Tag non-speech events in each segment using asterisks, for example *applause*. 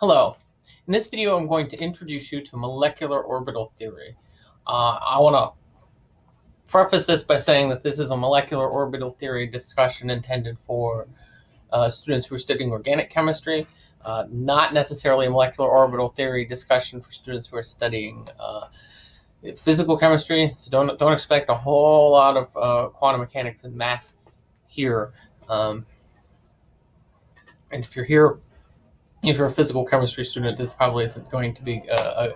Hello. In this video, I'm going to introduce you to molecular orbital theory. Uh, I want to preface this by saying that this is a molecular orbital theory discussion intended for uh, students who are studying organic chemistry, uh, not necessarily a molecular orbital theory discussion for students who are studying uh, physical chemistry. So don't don't expect a whole lot of uh, quantum mechanics and math here. Um, and if you're here if you're a physical chemistry student, this probably isn't going to be a,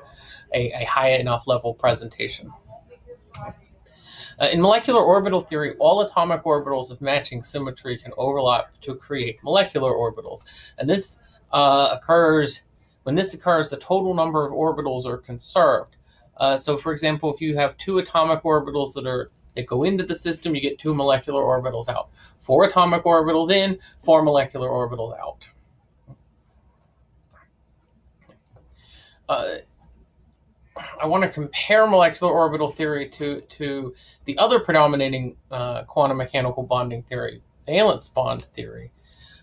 a, a high enough level presentation. Uh, in molecular orbital theory, all atomic orbitals of matching symmetry can overlap to create molecular orbitals. And this uh, occurs, when this occurs, the total number of orbitals are conserved. Uh, so for example, if you have two atomic orbitals that are that go into the system, you get two molecular orbitals out. Four atomic orbitals in, four molecular orbitals out. Uh, I want to compare molecular orbital theory to, to the other predominating uh, quantum mechanical bonding theory, valence bond theory.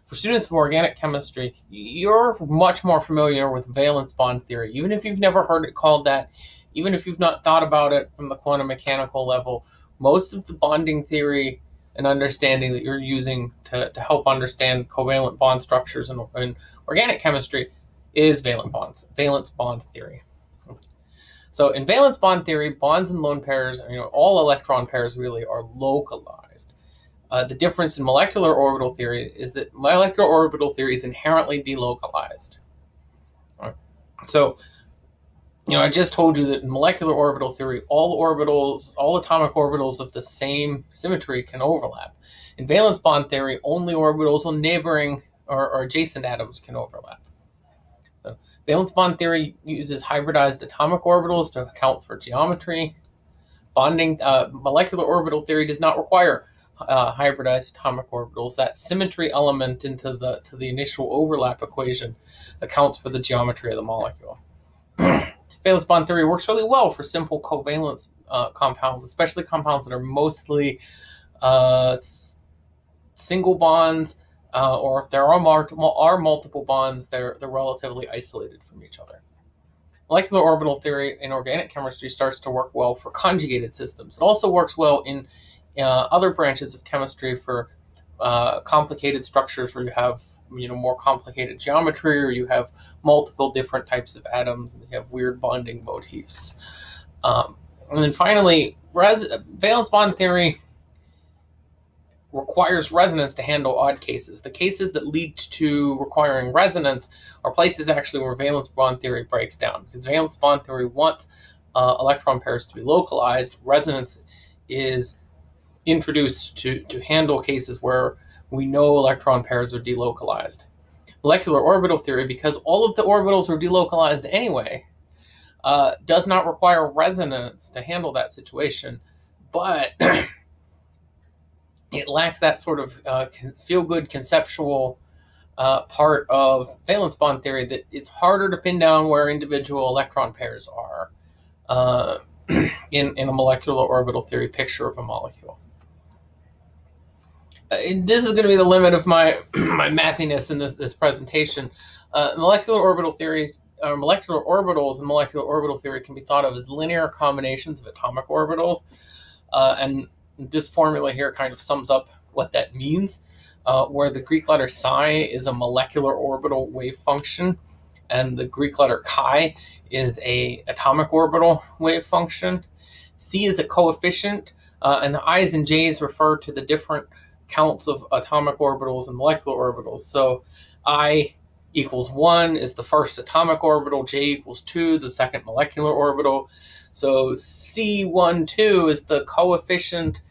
For students of organic chemistry, you're much more familiar with valence bond theory. Even if you've never heard it called that, even if you've not thought about it from the quantum mechanical level, most of the bonding theory and understanding that you're using to, to help understand covalent bond structures in, in organic chemistry is valence bonds, valence bond theory. So in valence bond theory, bonds and lone pairs, you know, all electron pairs really are localized. Uh, the difference in molecular orbital theory is that molecular orbital theory is inherently delocalized. Right. So, you know, I just told you that in molecular orbital theory, all orbitals, all atomic orbitals of the same symmetry can overlap. In valence bond theory, only orbitals on neighboring or, or adjacent atoms can overlap. Valence bond theory uses hybridized atomic orbitals to account for geometry. Bonding uh, molecular orbital theory does not require uh, hybridized atomic orbitals. That symmetry element into the to the initial overlap equation accounts for the geometry of the molecule. *clears throat* valence bond theory works really well for simple covalent uh, compounds, especially compounds that are mostly uh, single bonds uh, or if there are, are multiple bonds, they're, they're relatively isolated from each other. Molecular orbital theory in organic chemistry starts to work well for conjugated systems. It also works well in uh, other branches of chemistry for uh, complicated structures where you have you know more complicated geometry or you have multiple different types of atoms and you have weird bonding motifs. Um, and then finally, valence bond theory requires resonance to handle odd cases. The cases that lead to requiring resonance are places actually where valence bond theory breaks down because valence bond theory wants uh, electron pairs to be localized. Resonance is introduced to, to handle cases where we know electron pairs are delocalized. Molecular orbital theory, because all of the orbitals are delocalized anyway, uh, does not require resonance to handle that situation, but *clears throat* it lacks that sort of uh, feel good conceptual uh, part of valence bond theory that it's harder to pin down where individual electron pairs are uh, *clears throat* in, in a molecular orbital theory picture of a molecule. Uh, this is going to be the limit of my *clears throat* my mathiness in this, this presentation. Uh, molecular orbital theories, uh, molecular orbitals and molecular orbital theory can be thought of as linear combinations of atomic orbitals. and this formula here kind of sums up what that means, uh, where the Greek letter psi is a molecular orbital wave function, and the Greek letter chi is a atomic orbital wave function. C is a coefficient, uh, and the i's and j's refer to the different counts of atomic orbitals and molecular orbitals. So i equals 1 is the first atomic orbital, j equals 2, the second molecular orbital. So C1, 2 is the coefficient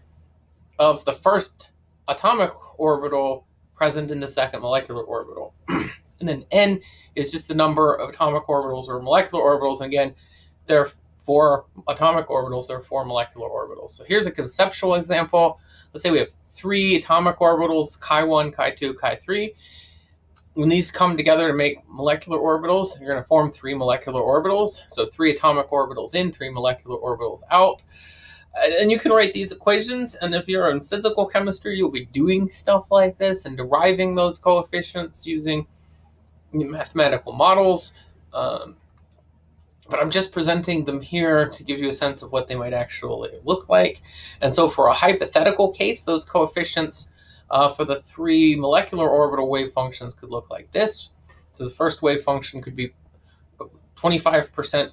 of the first atomic orbital present in the second molecular orbital. *clears throat* and then n is just the number of atomic orbitals or molecular orbitals. And again, there are four atomic orbitals, there are four molecular orbitals. So here's a conceptual example. Let's say we have three atomic orbitals, chi1, chi2, chi3. When these come together to make molecular orbitals, you're going to form three molecular orbitals. So three atomic orbitals in, three molecular orbitals out and you can write these equations and if you're in physical chemistry you'll be doing stuff like this and deriving those coefficients using mathematical models, um, but I'm just presenting them here to give you a sense of what they might actually look like. And so for a hypothetical case, those coefficients uh, for the three molecular orbital wave functions could look like this. So the first wave function could be 25%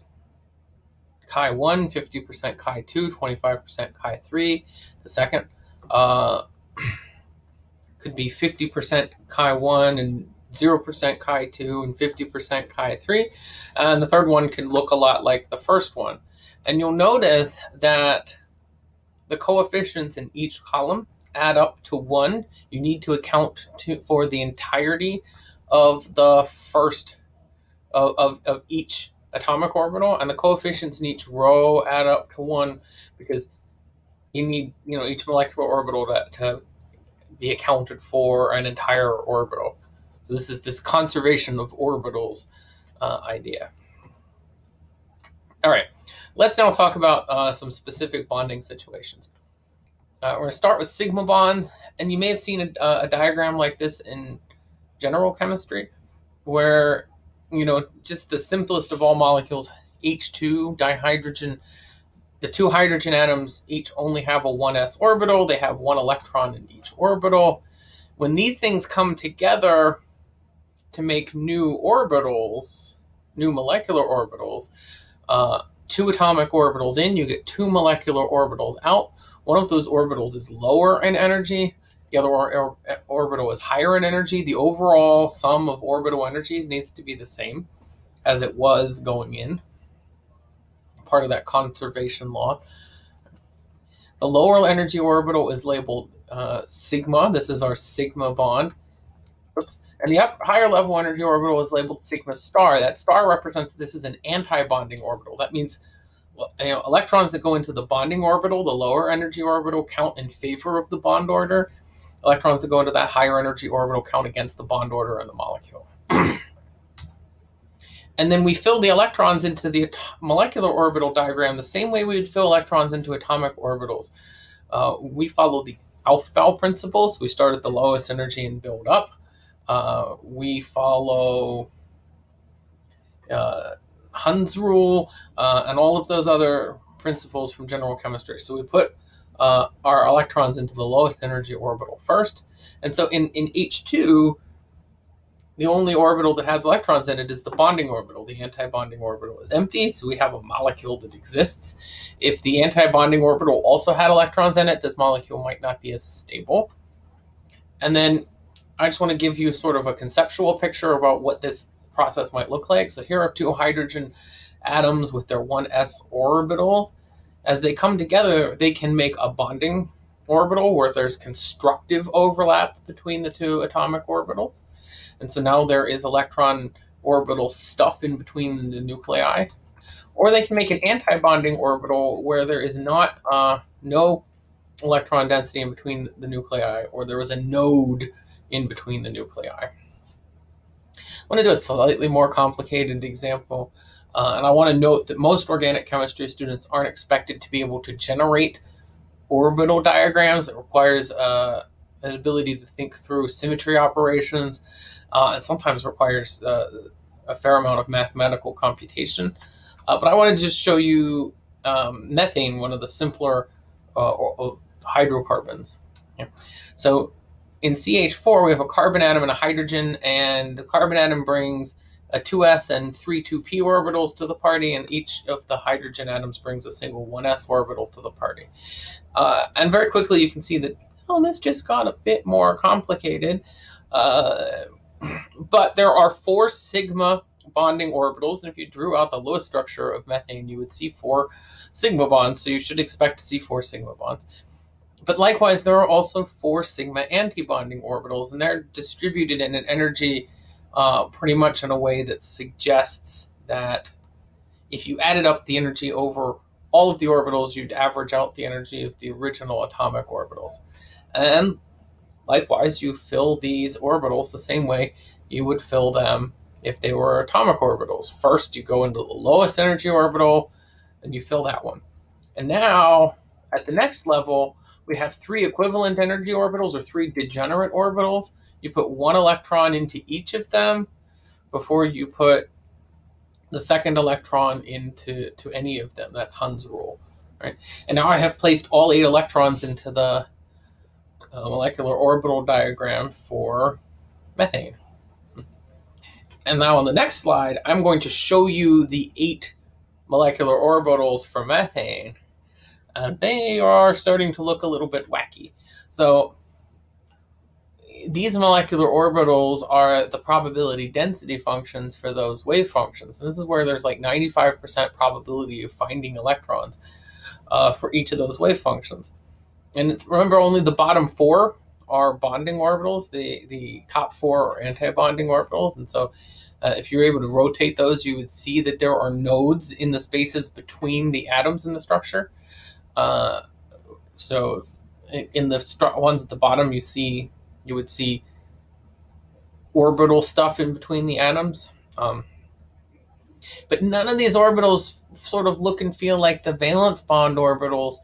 chi 1, 50% chi 2, 25% chi 3. The second uh, *clears throat* could be 50% chi 1 and 0% chi 2 and 50% chi 3. And the third one can look a lot like the first one. And you'll notice that the coefficients in each column add up to 1. You need to account to, for the entirety of the first of, of, of each atomic orbital and the coefficients in each row add up to 1 because you need you know each molecular orbital to, to be accounted for an entire orbital. So this is this conservation of orbitals uh, idea. All right, let's now talk about uh, some specific bonding situations. Uh, we're going to start with sigma bonds, and you may have seen a, a, diagram like this in general chemistry, where, you know, just the simplest of all molecules, H2 dihydrogen, the two hydrogen atoms each only have a 1s orbital. They have one electron in each orbital. When these things come together, to make new orbitals, new molecular orbitals, uh, two atomic orbitals in, you get two molecular orbitals out. One of those orbitals is lower in energy, the other or, or, orbital is higher in energy. The overall sum of orbital energies needs to be the same as it was going in, part of that conservation law. The lower energy orbital is labeled uh, sigma. This is our sigma bond. Oops. And the up, higher level energy orbital is labeled sigma star. That star represents this is an anti-bonding orbital. That means you know, electrons that go into the bonding orbital, the lower energy orbital, count in favor of the bond order. Electrons that go into that higher energy orbital count against the bond order in the molecule. *clears throat* and then we fill the electrons into the molecular orbital diagram the same way we would fill electrons into atomic orbitals. Uh, we follow the Aufbau principle, so we start at the lowest energy and build up. Uh, we follow uh, Hund's rule uh, and all of those other principles from general chemistry. So we put uh, our electrons into the lowest energy orbital first. And so in, in H2, the only orbital that has electrons in it is the bonding orbital. The anti-bonding orbital is empty, so we have a molecule that exists. If the anti-bonding orbital also had electrons in it, this molecule might not be as stable. And then I just want to give you sort of a conceptual picture about what this process might look like. So here are two hydrogen atoms with their 1s orbitals. As they come together, they can make a bonding orbital where there's constructive overlap between the two atomic orbitals. And so now there is electron orbital stuff in between the nuclei. Or they can make an anti-bonding orbital where there is not uh, no electron density in between the nuclei, or there is a node in between the nuclei. I want to do a slightly more complicated example. Uh, and I want to note that most organic chemistry students aren't expected to be able to generate orbital diagrams. It requires uh, an ability to think through symmetry operations uh, and sometimes requires uh, a fair amount of mathematical computation. Uh, but I want to just show you um, methane, one of the simpler uh, hydrocarbons. Yeah. So in CH4, we have a carbon atom and a hydrogen, and the carbon atom brings a 2s and three 2p orbitals to the party, and each of the hydrogen atoms brings a single 1s orbital to the party. Uh, and very quickly, you can see that, oh, this just got a bit more complicated. Uh, *clears throat* but there are four sigma bonding orbitals, and if you drew out the Lewis structure of methane, you would see four sigma bonds, so you should expect to see four sigma bonds. But likewise, there are also four sigma antibonding orbitals, and they're distributed in an energy uh, pretty much in a way that suggests that if you added up the energy over all of the orbitals, you'd average out the energy of the original atomic orbitals. And likewise, you fill these orbitals the same way you would fill them if they were atomic orbitals. First, you go into the lowest energy orbital, and you fill that one. And now, at the next level, we have three equivalent energy orbitals or three degenerate orbitals. You put one electron into each of them, before you put the second electron into to any of them. That's Hund's rule, right? And now I have placed all eight electrons into the uh, molecular orbital diagram for methane. And now on the next slide, I'm going to show you the eight molecular orbitals for methane. And they are starting to look a little bit wacky. So these molecular orbitals are the probability density functions for those wave functions. And this is where there's like 95% probability of finding electrons uh, for each of those wave functions. And it's, remember, only the bottom four are bonding orbitals. The, the top four are anti-bonding orbitals. And so uh, if you're able to rotate those, you would see that there are nodes in the spaces between the atoms in the structure. Uh, so in the ones at the bottom, you see you would see orbital stuff in between the atoms. Um, but none of these orbitals sort of look and feel like the valence bond orbitals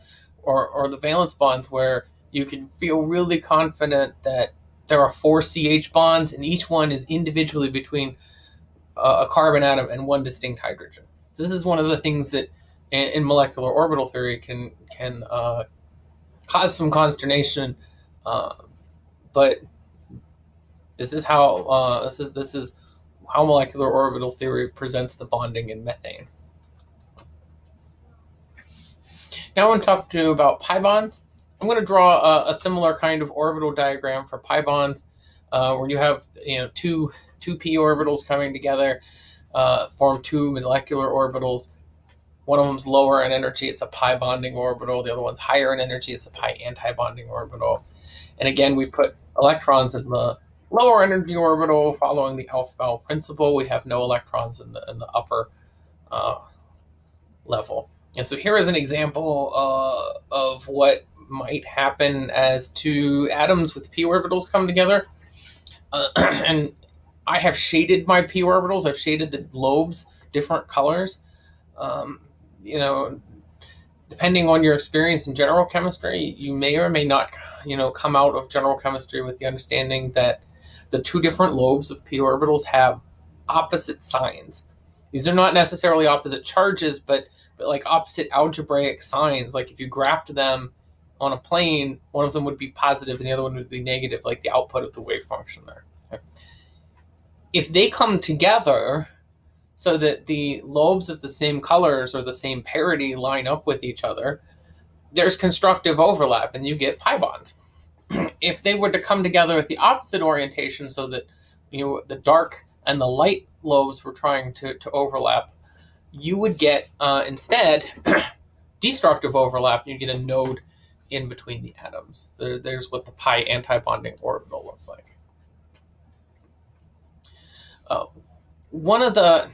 or, or the valence bonds where you can feel really confident that there are four CH bonds and each one is individually between a carbon atom and one distinct hydrogen. This is one of the things that in, molecular orbital theory can can uh, cause some consternation uh, but this is how uh, this is this is how molecular orbital theory presents the bonding in methane. Now I want to talk to you about pi bonds. I'm going to draw a, a similar kind of orbital diagram for pi bonds, uh, where you have you know two two p orbitals coming together, uh, form two molecular orbitals. One of them's lower in energy, it's a pi bonding orbital. The other one's higher in energy, it's a pi anti-bonding orbital. And again, we put electrons in the lower energy orbital following the alpha Aufbau principle. We have no electrons in the, in the upper uh, level. And so here is an example uh, of what might happen as two atoms with p orbitals come together. Uh, *clears throat* and I have shaded my p orbitals. I've shaded the lobes different colors. Um, you know, depending on your experience in general chemistry, you may or may not you know, come out of general chemistry with the understanding that the two different lobes of p orbitals have opposite signs. These are not necessarily opposite charges, but but like opposite algebraic signs. Like if you graphed them on a plane, one of them would be positive and the other one would be negative, like the output of the wave function there. If they come together so that the lobes of the same colors or the same parity line up with each other, there's constructive overlap and you get pi bonds. *clears throat* if they were to come together with the opposite orientation so that you know the dark and the light lobes were trying to, to overlap, you would get uh, instead *clears throat* destructive overlap and you get a node in between the atoms. So there's what the pi anti-bonding orbital looks like. Uh, one of the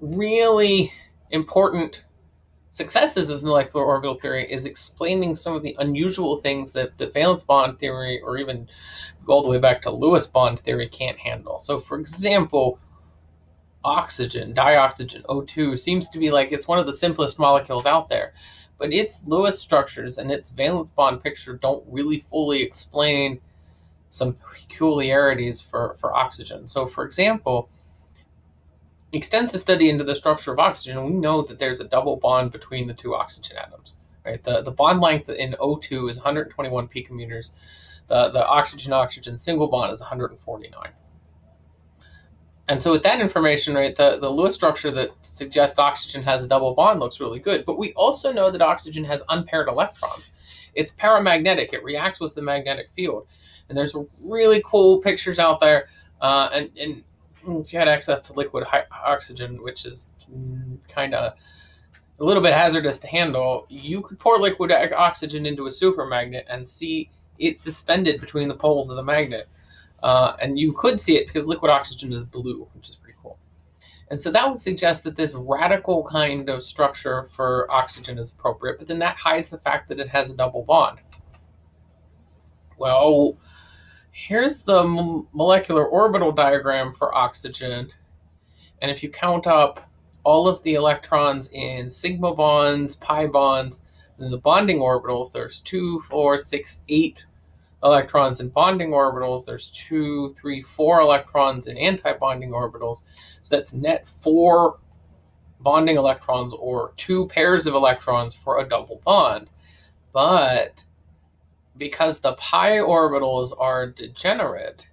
really important successes of molecular orbital theory is explaining some of the unusual things that the valence bond theory or even all the way back to Lewis bond theory can't handle. So for example, oxygen, dioxygen, O2 seems to be like it's one of the simplest molecules out there. But its Lewis structures and its valence bond picture don't really fully explain some peculiarities for, for oxygen. So for example, extensive study into the structure of oxygen, we know that there's a double bond between the two oxygen atoms. Right, the the bond length in O2 is 121 picometers. The the oxygen oxygen single bond is 149. And so with that information, right, the, the Lewis structure that suggests oxygen has a double bond looks really good. But we also know that oxygen has unpaired electrons. It's paramagnetic. It reacts with the magnetic field. And there's really cool pictures out there. Uh, and, and if you had access to liquid oxygen, which is kind of a little bit hazardous to handle, you could pour liquid oxygen into a supermagnet and see it suspended between the poles of the magnet. Uh, and you could see it because liquid oxygen is blue, which is pretty cool. And so that would suggest that this radical kind of structure for oxygen is appropriate, but then that hides the fact that it has a double bond. Well, here's the molecular orbital diagram for oxygen. And if you count up all of the electrons in sigma bonds, pi bonds, and the bonding orbitals, there's two, four, six, eight electrons in bonding orbitals. There's two, three, four electrons in anti-bonding orbitals. So that's net four bonding electrons or two pairs of electrons for a double bond. But because the pi orbitals are degenerate,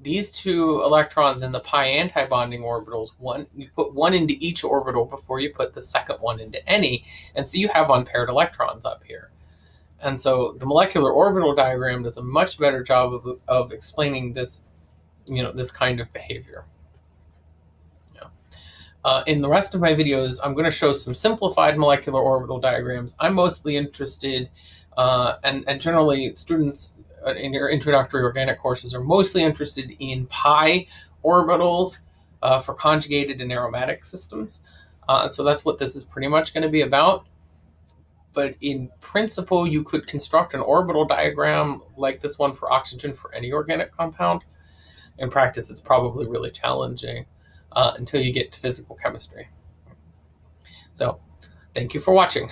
these two electrons in the pi antibonding orbitals, one you put one into each orbital before you put the second one into any, and so you have unpaired electrons up here. And so the molecular orbital diagram does a much better job of, of explaining this, you know, this kind of behavior. Uh, in the rest of my videos, I'm going to show some simplified molecular orbital diagrams. I'm mostly interested, uh, and, and generally students uh, in your introductory organic courses are mostly interested in pi orbitals uh, for conjugated and aromatic systems. Uh, and so that's what this is pretty much going to be about. But in principle, you could construct an orbital diagram like this one for oxygen for any organic compound. In practice, it's probably really challenging uh, until you get to physical chemistry. So thank you for watching.